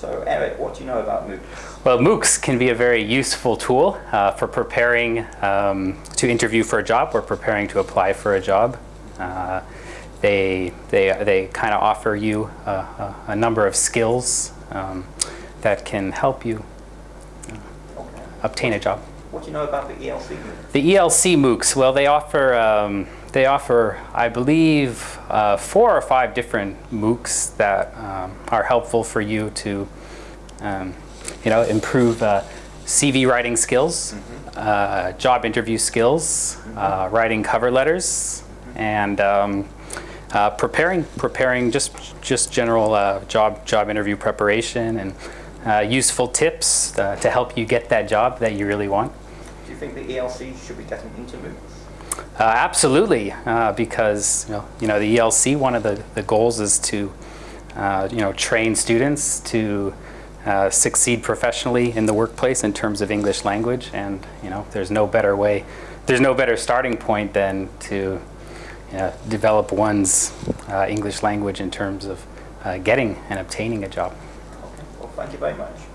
So Eric, what do you know about MOOCs? Well, MOOCs can be a very useful tool uh, for preparing um, to interview for a job or preparing to apply for a job. Uh, they they, they kind of offer you a, a, a number of skills um, that can help you obtain a job. What do you know about the ELC? The ELC MOOCs, well, they offer, um, they offer, I believe, uh, four or five different MOOCs that um, are helpful for you to, um, you know, improve uh, CV writing skills, uh, job interview skills, uh, writing cover letters, and um, uh, preparing, preparing just just general uh, job job interview preparation and uh, useful tips uh, to help you get that job that you really want. Do you think the ELC should be getting into MOOCs? Uh, absolutely, uh, because you know, you know the ELC. One of the, the goals is to uh, you know train students to uh, succeed professionally in the workplace in terms of English language, and you know there's no better way, there's no better starting point than to you know, develop one's uh, English language in terms of uh, getting and obtaining a job. Okay. Well, thank you very much.